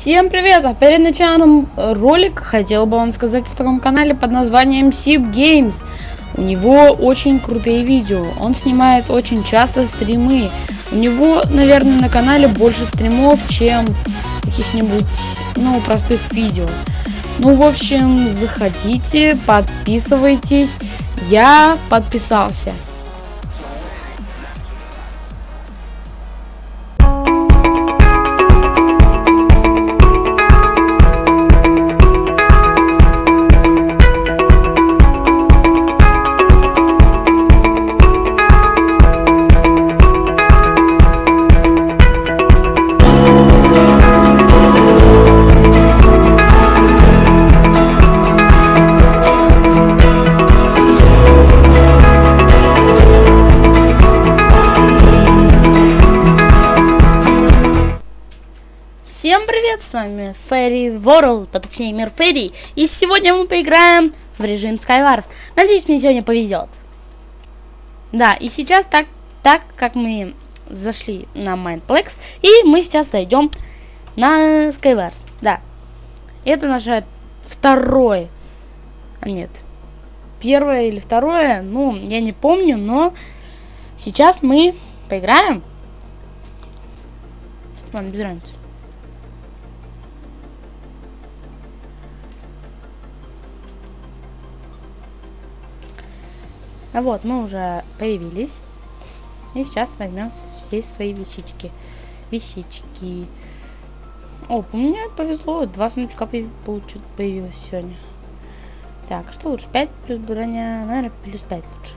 Всем привет! А перед началом ролика хотел бы вам сказать о таком канале под названием Sip Games. У него очень крутые видео, он снимает очень часто стримы. У него, наверное, на канале больше стримов, чем каких-нибудь, ну, простых видео. Ну, в общем, заходите, подписывайтесь. Я подписался. Всем привет, с вами Fairy World, а точнее мир Ферри, и сегодня мы поиграем в режим Skywars. Надеюсь, мне сегодня повезет. Да, и сейчас так, так как мы зашли на Mindplex, и мы сейчас зайдем на Skywars. Да, это наше второе, а нет, первое или второе, ну, я не помню, но сейчас мы поиграем. Ладно, без разницы. А вот, мы уже появились. И сейчас возьмем все свои вещички. Вещички. О, меня повезло, два сундучка появилось сегодня. Так, а что лучше? 5 плюс броня, наверное, плюс 5 лучше.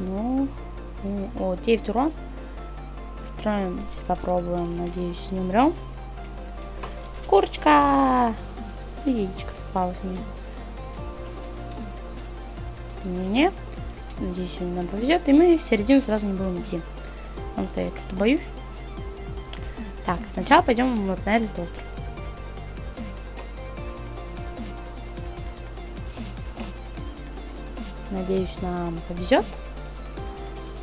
Ну, о, 9 урон. Строим, попробуем, надеюсь, не умрем. Курочка! Яичко попалось мне. Не. Надеюсь, сегодня нам повезет. И мы в середину сразу не будем идти. Потому что я что-то боюсь. Так, сначала пойдем вот на этот остров. Надеюсь, нам повезет.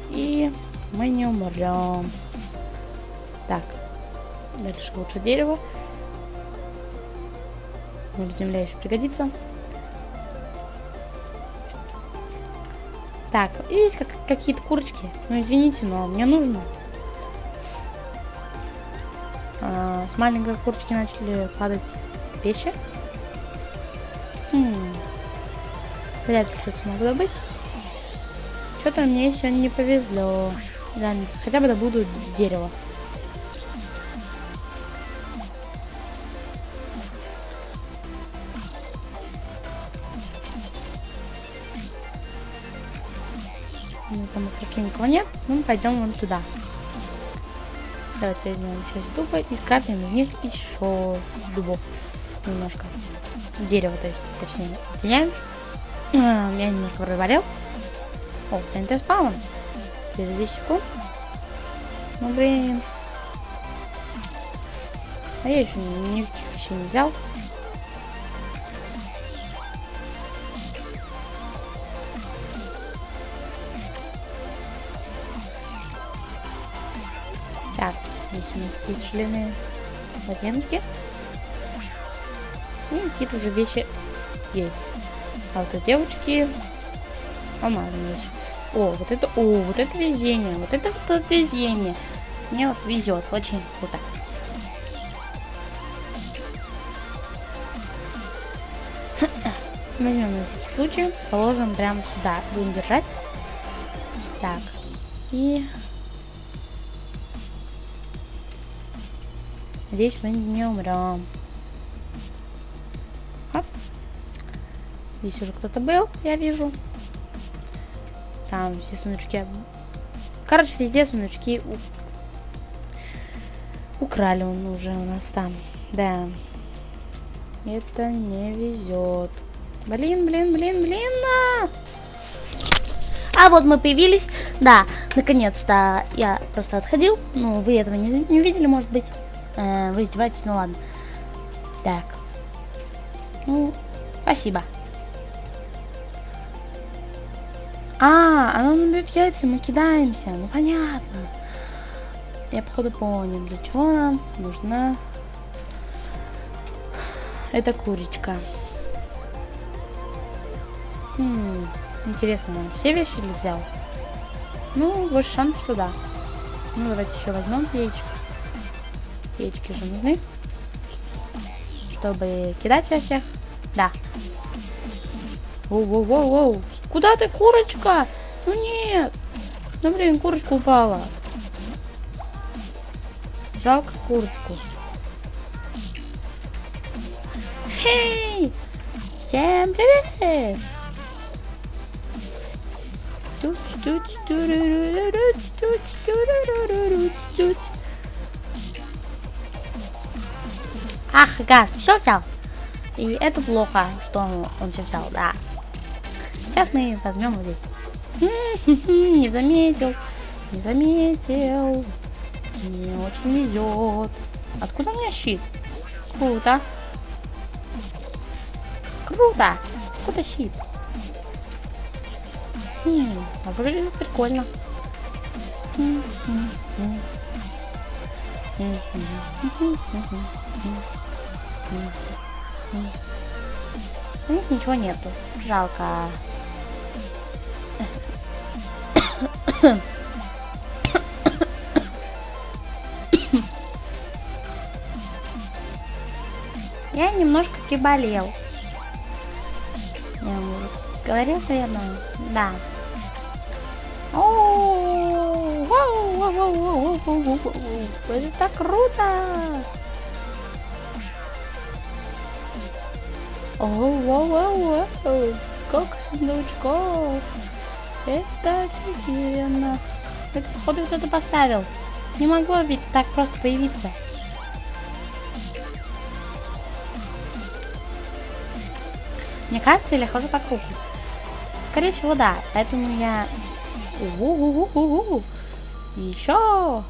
И мы не умрем. Так. Дальше лучше дерево. Может, земля еще пригодится. Так, есть как, какие-то курочки. Ну, извините, но мне нужно. А, с маленькой курочки начали падать вещи. Хм. Вряд ли что-то смогу добыть. Что-то мне еще не повезло. Да, хотя бы добуду дерево. Пока никого нет. Мы пойдем вон туда. Давайте возьмем еще из дуба и скрафтим из них еще дубов. Немножко. Дерево, то есть, точнее, извиняюсь. Я немножко провалил. О, ТНТ спаун. Через 10 секунд. Ну, блин. А я еще никаких еще не взял. Так, здесь у нас есть члены ботинки. И какие-то уже вещи есть. А вот у девочки алмазные вещи. О, вот это, о, вот это везение, вот это вот везение. Мне вот везет, очень круто. Возьмем на всякий случай, положим прямо сюда, будем держать. Так, и Надеюсь, мы не умрем. Оп. Здесь уже кто-то был, я вижу. Там все сундучки. Короче, везде сундучки у... украли он уже у нас там. Да. Это не везет. Блин, блин, блин, блин. А! а вот мы появились. Да, наконец-то я просто отходил. Ну, вы этого не, не видели, может быть. Э, вы издеваетесь, ну ладно. Так. Ну, спасибо. А, она набьет яйца, мы кидаемся. Ну понятно. Я, походу, понял, для чего нам нужна эта курочка. Хм, интересно, он все вещи ли взял? Ну, больше шансов, что да. Ну, давайте еще возьмем яичко. Яички же нужны. Чтобы кидать во всех. Да. Воу-воу-воу-воу. Куда ты, курочка? Ну нет. Ну, блин, курочка упала. Жалко курочку. Хей! Всем привет! Ах, газ, все взял. И это плохо, что он, он все взял, да. Сейчас мы возьмем вот здесь. Не заметил, не заметил. Мне очень везет. Откуда у меня щит? Круто. Круто. Откуда щит? Хм, а выглядит прикольно. У них ничего нету. Жалко. Я немножко приболел. Я уже говорил, наверное? Да. О, это так круто! Оу, как сундучков! Это офигенно! Это, походу, кто-то поставил. Не могло ведь так просто появиться. Мне кажется, или хожу по кругу? Скорее всего, да. Поэтому я... Еще!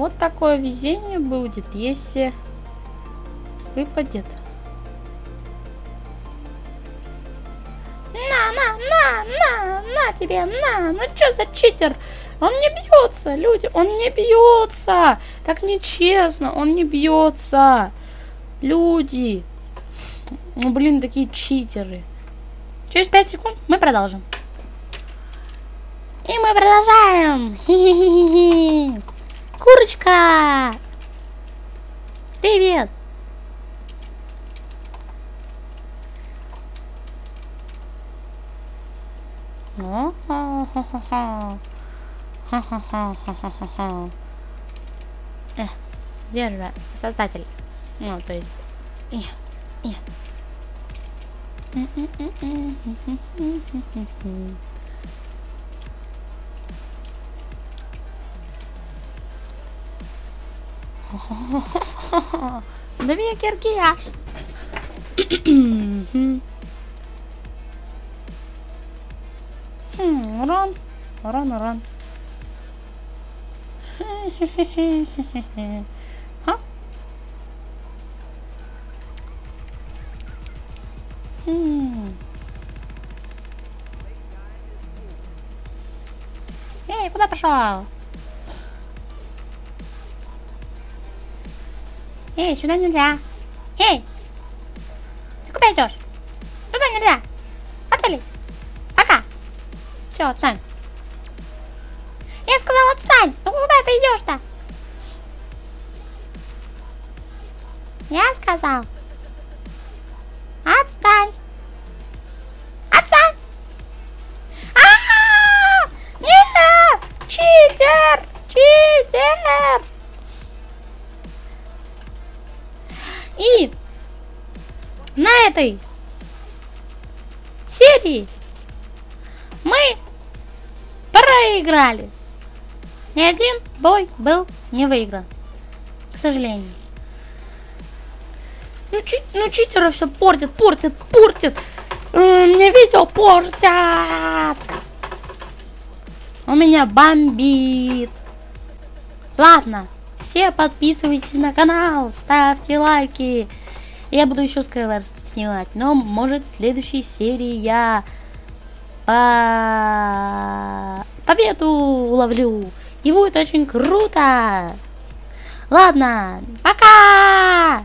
Вот такое везение будет, если выпадет. На, на, на, на, на тебе, на, ну что за читер? Он не бьется, люди, он не бьется. Так нечестно, он не бьется. Люди. Ну, блин, такие читеры. Через 5 секунд мы продолжим. И мы продолжаем. Хи -хи -хи Курочка! Привет! Э, держи, создатель. Ну, то есть... И, Да меня киркияш. Урон. Урон, урон. Ха? Эй, куда пошел? Эй, сюда нельзя. Эй! Ты куда идешь? Сюда нельзя. Отвали. Пока. Все, отстань. Я сказал, отстань. Ну куда ты идешь-то? Я сказал. Этой серии мы проиграли. Ни один бой был не выигран. К сожалению. Ну, чи ну читеры все портят, портят, портят. Мне видео портят. У меня бомбит. Ладно, все подписывайтесь на канал, ставьте лайки. Я буду еще Skyward снимать, но может в следующей серии я по... победу уловлю. И будет очень круто. Ладно, пока!